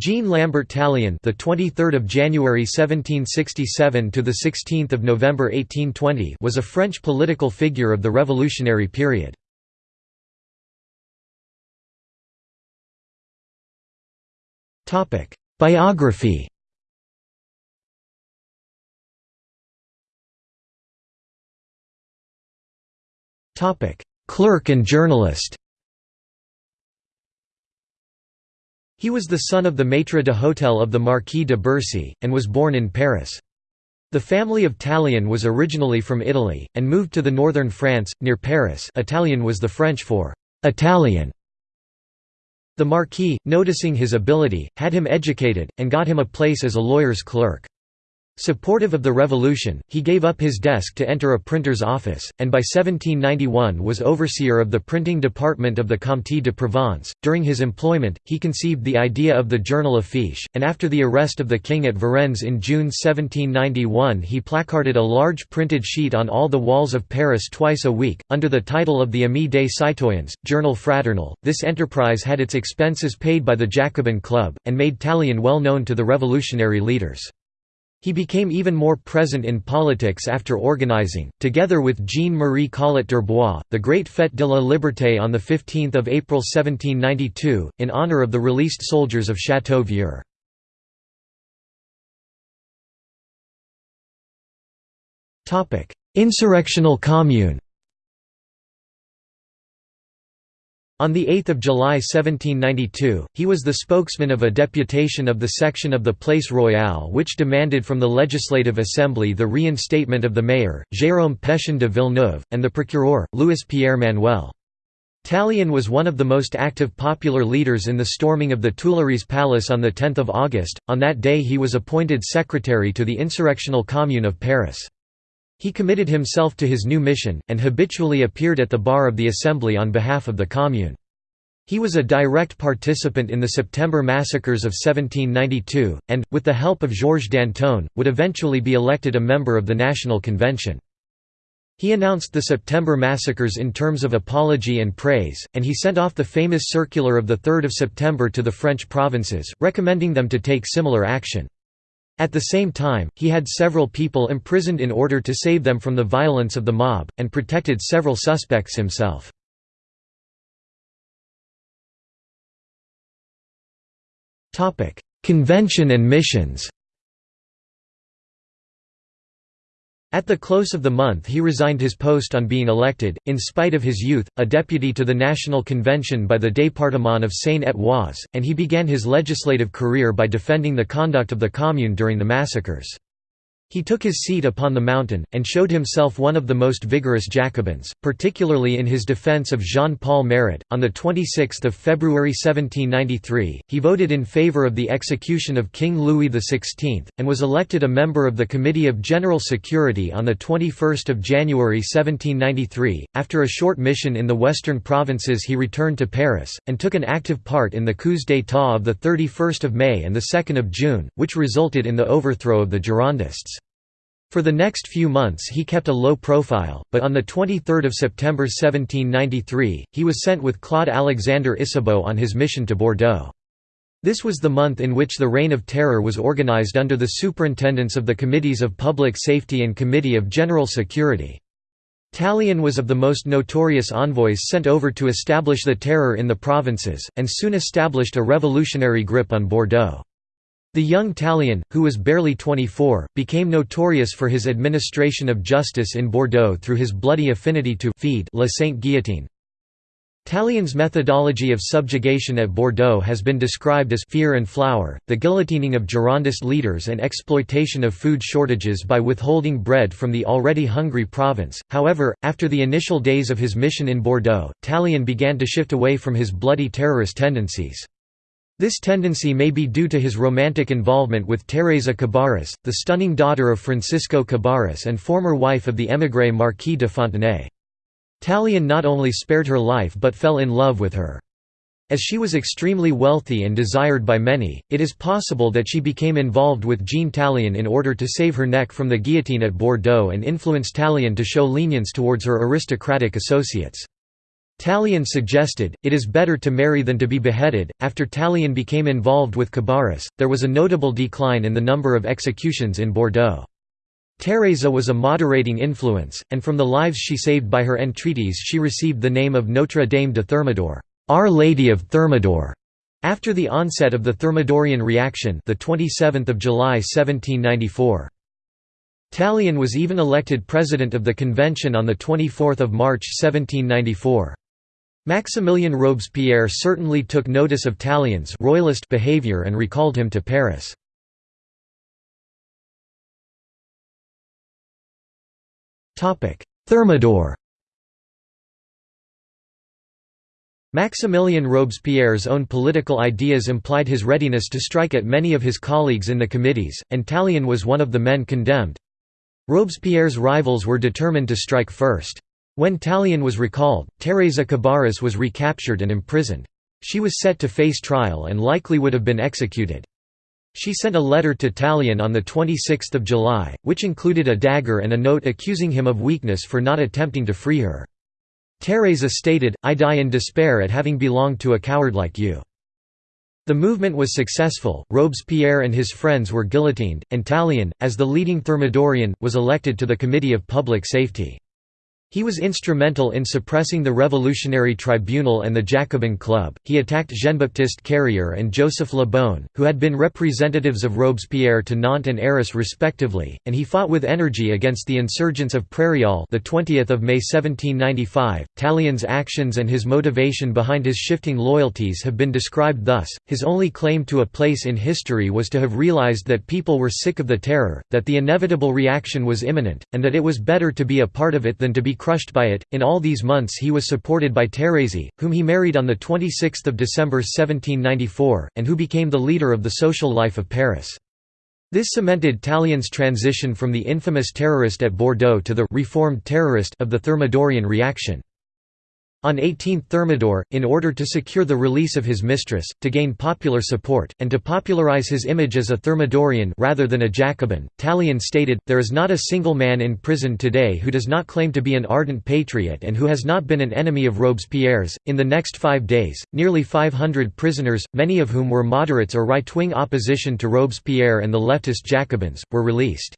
Jean Lambert Tallien, the 23rd of January 1767 to the 16th of November 1820, was a French political figure of the revolutionary period. Topic: Biography. Topic: Clerk and journalist. He was the son of the maître d'hôtel of the Marquis de Bercy, and was born in Paris. The family of Tallien was originally from Italy, and moved to the northern France, near Paris Italian was the French for «Italian». The Marquis, noticing his ability, had him educated, and got him a place as a lawyer's clerk. Supportive of the revolution, he gave up his desk to enter a printer's office, and by 1791 was overseer of the printing department of the Comté de Provence. During his employment, he conceived the idea of the Journal Affiche, and after the arrest of the king at Varennes in June 1791, he placarded a large printed sheet on all the walls of Paris twice a week, under the title of the Ami des Citoyens, Journal Fraternal. This enterprise had its expenses paid by the Jacobin Club, and made Tallien well known to the revolutionary leaders. He became even more present in politics after organizing, together with Jean-Marie Collot d'Herbois, the Great Fête de la Liberté on 15 April 1792, in honor of the released soldiers of Château-Vieux. Insurrectional Commune On 8 July 1792, he was the spokesman of a deputation of the section of the Place Royale which demanded from the Legislative Assembly the reinstatement of the mayor, Jérôme Pétion de Villeneuve, and the procureur, Louis Pierre Manuel. Tallien was one of the most active popular leaders in the storming of the Tuileries Palace on 10 August. On that day he was appointed secretary to the insurrectional Commune of Paris. He committed himself to his new mission, and habitually appeared at the bar of the Assembly on behalf of the Commune. He was a direct participant in the September massacres of 1792, and, with the help of Georges Danton, would eventually be elected a member of the National Convention. He announced the September massacres in terms of apology and praise, and he sent off the famous circular of 3 September to the French provinces, recommending them to take similar action. At the same time, he had several people imprisoned in order to save them from the violence of the mob, and protected several suspects himself. Convention and missions At the close of the month he resigned his post on being elected, in spite of his youth, a deputy to the National Convention by the Département of Seine-et-Oise, and he began his legislative career by defending the conduct of the Commune during the massacres. He took his seat upon the mountain, and showed himself one of the most vigorous Jacobins, particularly in his defence of Jean-Paul Marat. On 26 February 1793, he voted in favour of the execution of King Louis XVI, and was elected a member of the Committee of General Security on 21 January 1793. After a short mission in the western provinces he returned to Paris, and took an active part in the coups d'état of 31 May and 2 June, which resulted in the overthrow of the Girondists. For the next few months he kept a low profile, but on 23 September 1793, he was sent with Claude Alexandre Isabeau on his mission to Bordeaux. This was the month in which the Reign of Terror was organized under the superintendence of the Committees of Public Safety and Committee of General Security. Tallien was of the most notorious envoys sent over to establish the terror in the provinces, and soon established a revolutionary grip on Bordeaux. The young Tallien, who was barely 24, became notorious for his administration of justice in Bordeaux through his bloody affinity to feed La Sainte Guillotine. Tallien's methodology of subjugation at Bordeaux has been described as fear and flour, the guillotining of Girondist leaders and exploitation of food shortages by withholding bread from the already hungry province. However, after the initial days of his mission in Bordeaux, Tallien began to shift away from his bloody terrorist tendencies. This tendency may be due to his romantic involvement with Teresa Cabarrus, the stunning daughter of Francisco Cabarrus and former wife of the émigré Marquis de Fontenay. Tallien not only spared her life but fell in love with her. As she was extremely wealthy and desired by many, it is possible that she became involved with Jean Tallien in order to save her neck from the guillotine at Bordeaux and influence Tallien to show lenience towards her aristocratic associates. Tallien suggested, it is better to marry than to be beheaded. After Tallien became involved with Cabarrus, there was a notable decline in the number of executions in Bordeaux. Teresa was a moderating influence, and from the lives she saved by her entreaties she received the name of Notre Dame de Thermidor, Our Lady of Thermidor. After the onset of the Thermidorian reaction, the 27th of July 1794. Tallien was even elected president of the convention on the 24th of March 1794. Maximilien Robespierre certainly took notice of Tallien's royalist behavior and recalled him to Paris. Thermidor Maximilien Robespierre's own political ideas implied his readiness to strike at many of his colleagues in the committees, and Tallien was one of the men condemned. Robespierre's rivals were determined to strike first. When Tallien was recalled, Teresa Cabarrus was recaptured and imprisoned. She was set to face trial and likely would have been executed. She sent a letter to Tallien on 26 July, which included a dagger and a note accusing him of weakness for not attempting to free her. Teresa stated, I die in despair at having belonged to a coward like you. The movement was successful, Robespierre and his friends were guillotined, and Tallien, as the leading Thermidorian, was elected to the Committee of Public Safety. He was instrumental in suppressing the Revolutionary Tribunal and the Jacobin Club. He attacked Jean-Baptiste Carrier and Joseph Le Bon, who had been representatives of Robespierre to Nantes and Arras respectively, and he fought with energy against the insurgents of Prairial, the 20th of May 1795. Tallien's actions and his motivation behind his shifting loyalties have been described thus: his only claim to a place in history was to have realized that people were sick of the terror, that the inevitable reaction was imminent, and that it was better to be a part of it than to be crushed by it. In all these months he was supported by Thérèse, whom he married on 26 December 1794, and who became the leader of the social life of Paris. This cemented Tallien's transition from the infamous terrorist at Bordeaux to the «reformed terrorist» of the Thermidorian reaction. On 18 Thermidor, in order to secure the release of his mistress, to gain popular support, and to popularize his image as a Thermidorian rather than a Jacobin, Tallien stated, There is not a single man in prison today who does not claim to be an ardent patriot and who has not been an enemy of Robespierre's. In the next five days, nearly 500 prisoners, many of whom were moderates or right-wing opposition to Robespierre and the leftist Jacobins, were released.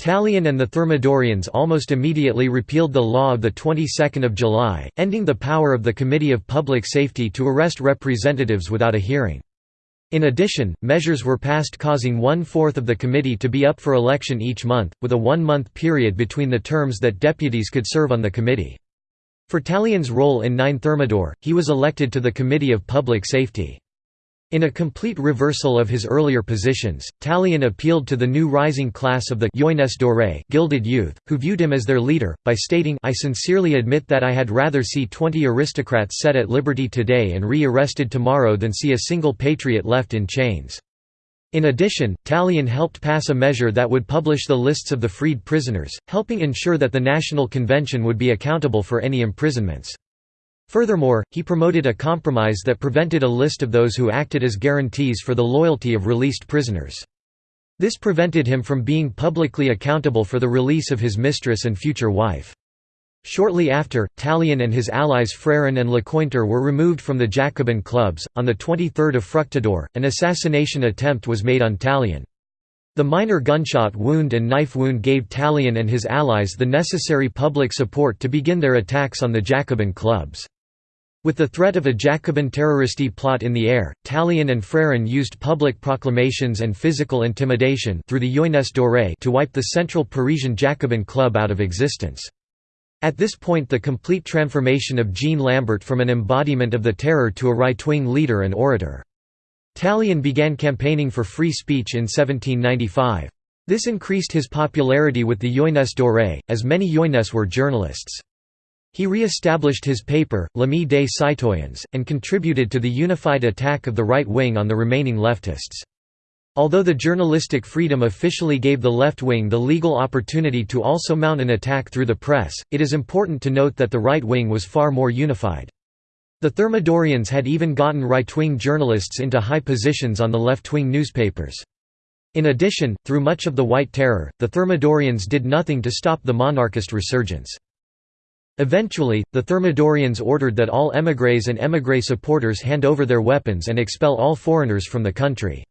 Tallien and the Thermidorians almost immediately repealed the law of the 22nd of July, ending the power of the Committee of Public Safety to arrest representatives without a hearing. In addition, measures were passed causing one-fourth of the committee to be up for election each month, with a one-month period between the terms that deputies could serve on the committee. For Tallien's role in 9 Thermidor, he was elected to the Committee of Public Safety. In a complete reversal of his earlier positions, Tallien appealed to the new rising class of the gilded youth, who viewed him as their leader, by stating I sincerely admit that I had rather see twenty aristocrats set at liberty today and re-arrested tomorrow than see a single patriot left in chains. In addition, Tallien helped pass a measure that would publish the lists of the freed prisoners, helping ensure that the National Convention would be accountable for any imprisonments. Furthermore, he promoted a compromise that prevented a list of those who acted as guarantees for the loyalty of released prisoners. This prevented him from being publicly accountable for the release of his mistress and future wife. Shortly after, Tallien and his allies Fréron and Lecointre were removed from the Jacobin clubs. On the 23rd of Fructidor, an assassination attempt was made on Tallien. The minor gunshot wound and knife wound gave Tallien and his allies the necessary public support to begin their attacks on the Jacobin clubs. With the threat of a Jacobin terroriste plot in the air, Tallien and Fréron used public proclamations and physical intimidation through the Jeunesse dorée to wipe the central Parisian Jacobin club out of existence. At this point the complete transformation of Jean Lambert from an embodiment of the terror to a right-wing leader and orator. Tallien began campaigning for free speech in 1795. This increased his popularity with the Jeunesse dorée, as many Jeunesse were journalists. He re-established his paper, L'Ami des Citoyens, and contributed to the unified attack of the right wing on the remaining leftists. Although the journalistic freedom officially gave the left wing the legal opportunity to also mount an attack through the press, it is important to note that the right wing was far more unified. The Thermidorians had even gotten right-wing journalists into high positions on the left-wing newspapers. In addition, through much of the White Terror, the Thermidorians did nothing to stop the monarchist resurgence. Eventually, the Thermidorians ordered that all émigrés and émigré supporters hand over their weapons and expel all foreigners from the country.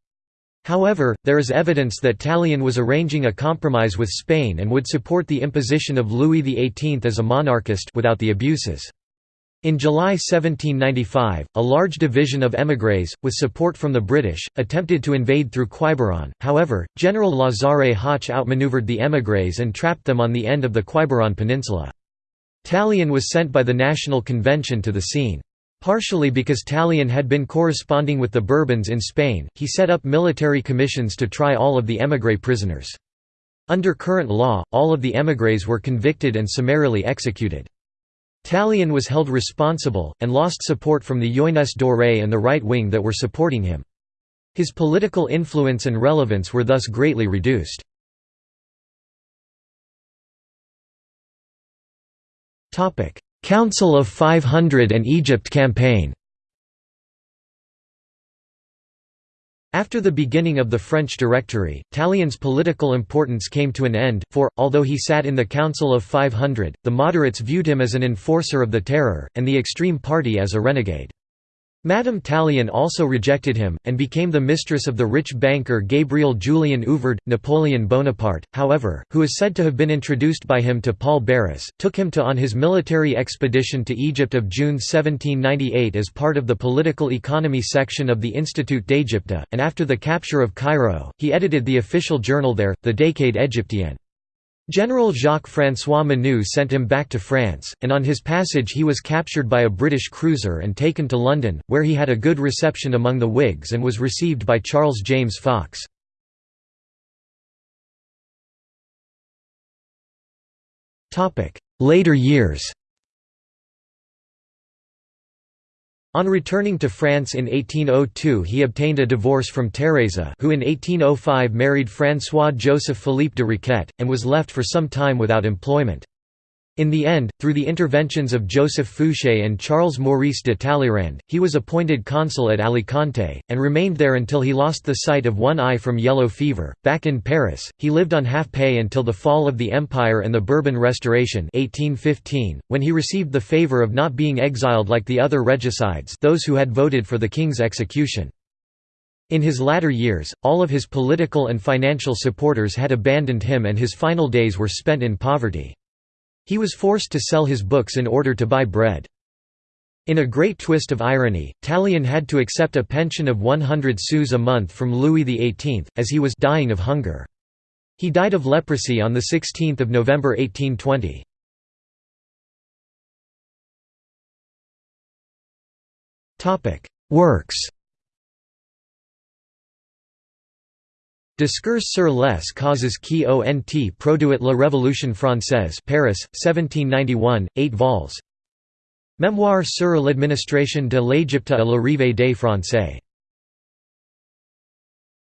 However, there is evidence that Tallien was arranging a compromise with Spain and would support the imposition of Louis XVIII as a monarchist without the abuses. In July 1795, a large division of émigrés, with support from the British, attempted to invade through Quiberon, however, General Lazare Hoche outmaneuvered the émigrés and trapped them on the end of the Quiberon Peninsula. Tallien was sent by the National Convention to the scene. Partially because Tallien had been corresponding with the Bourbons in Spain, he set up military commissions to try all of the émigré prisoners. Under current law, all of the émigrés were convicted and summarily executed. Tallien was held responsible, and lost support from the Jeunesse dorée and the right wing that were supporting him. His political influence and relevance were thus greatly reduced. Council of 500 and Egypt campaign After the beginning of the French Directory, Tallien's political importance came to an end, for, although he sat in the Council of 500, the moderates viewed him as an enforcer of the terror, and the extreme party as a renegade. Madame Tallien also rejected him, and became the mistress of the rich banker Gabriel Julien Ouvrard. Napoleon Bonaparte, however, who is said to have been introduced by him to Paul Barras, took him to on his military expedition to Egypt of June 1798 as part of the political economy section of the Institut d'Égypte, and after the capture of Cairo, he edited the official journal there, the Décade Égyptien. General Jacques-François Menou sent him back to France, and on his passage he was captured by a British cruiser and taken to London, where he had a good reception among the Whigs and was received by Charles James Fox. Later years On returning to France in 1802 he obtained a divorce from Thérèse who in 1805 married François-Joseph Philippe de Riquet, and was left for some time without employment. In the end, through the interventions of Joseph Fouché and Charles Maurice de Talleyrand, he was appointed consul at Alicante, and remained there until he lost the sight of one eye from yellow fever. Back in Paris, he lived on half pay until the fall of the Empire and the Bourbon Restoration 1815, when he received the favour of not being exiled like the other regicides those who had voted for the king's execution. In his latter years, all of his political and financial supporters had abandoned him and his final days were spent in poverty. He was forced to sell his books in order to buy bread. In a great twist of irony, Tallien had to accept a pension of 100 sous a month from Louis XVIII, as he was dying of hunger. He died of leprosy on 16 November 1820. Works Discours sur les causes qui ont produit la Révolution française Paris, 1791, 8 vols. Mémoire sur l'administration de l'Égypte à l'arrivée des Français